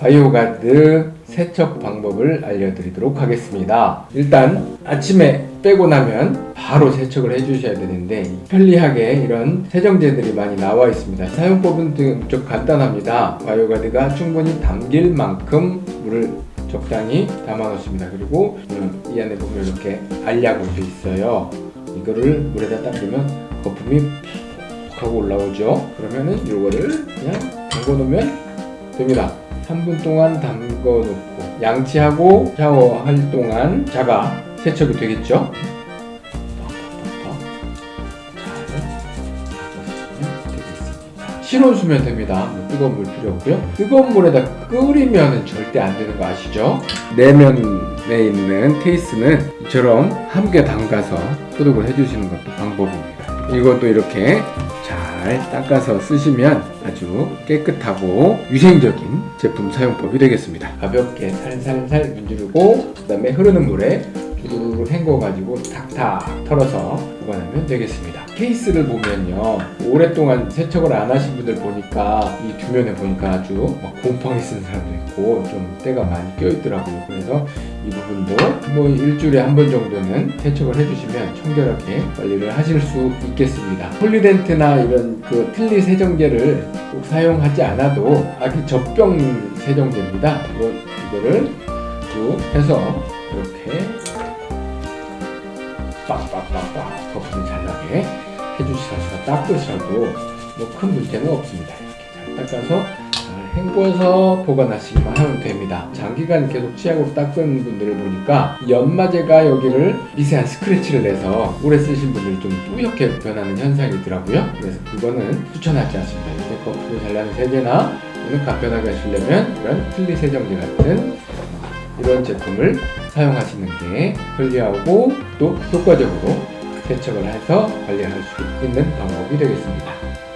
바이오가드 세척 방법을 알려드리도록 하겠습니다. 일단 아침에 빼고 나면 바로 세척을 해주셔야 되는데 편리하게 이런 세정제들이 많이 나와 있습니다. 사용법은 좀 간단합니다. 바이오가드가 충분히 담길 만큼 물을 적당히 담아 놓습니다. 그리고 음, 이 안에 보면 이렇게 알약으로 돼 있어요. 이거를 물에다 딱 넣으면 거품이 푹 하고 올라오죠. 그러면은 이거를 그냥 담궈 놓으면 됩니다. 3분 동안 담궈 놓고 양치하고 샤워할 동안 자가 세척이 되겠죠. 실온수면 됩니다. 뭐 뜨거운 물 필요 없고요. 뜨거운 물에다 끓이면 절대 안 되는 거 아시죠? 내면에 있는 케이스는 이처럼 함께 담가서 소독을 해주시는 것도 방법입니다. 이것도 이렇게 잘 닦아서 쓰시면 아주 깨끗하고 위생적인 제품 사용법이 되겠습니다. 가볍게 살살살 문지르고 그 다음에 흐르는 물에 두루루 헹궈 가지고 탁탁 털어서 보관하면 되겠습니다. 케이스를 보면요 오랫동안 세척을 안 하신 분들 보니까 이 뒷면에 보니까 아주 막 곰팡이 쓴 사람도 있고 좀 때가 많이 껴 있더라고요. 그래서 이 부분도 뭐 일주일에 한 번 정도는 세척을 해주시면 청결하게 관리를 하실 수 있겠습니다. 폴리덴트나 이런 그 틀니 세정제를 꼭 사용하지 않아도 아기 젖병 세정제입니다. 이거, 이거를 쭉 해서 이렇게 빡빡빡빡 거품이 잘 나게 해주셔서 닦으셔도 뭐 큰 문제는 없습니다. 이렇게 잘 닦아서 잘 헹궈서 보관하시기만 하면 됩니다. 장기간 계속 치약으로 닦은 분들을 보니까 연마제가 여기를 미세한 스크래치를 내서 오래 쓰신 분들이 좀 뿌옇게 변하는 현상이 있더라고요. 그래서 그거는 추천하지 않습니다. 이렇게 거품이 잘 나는 세제나 또는 간편하게 하시려면 이런 틀니 세정제 같은 이런 제품을 사용하시는 게 편리하고 또 효과적으로 세척을 해서 관리할 수 있는 방법이 되겠습니다.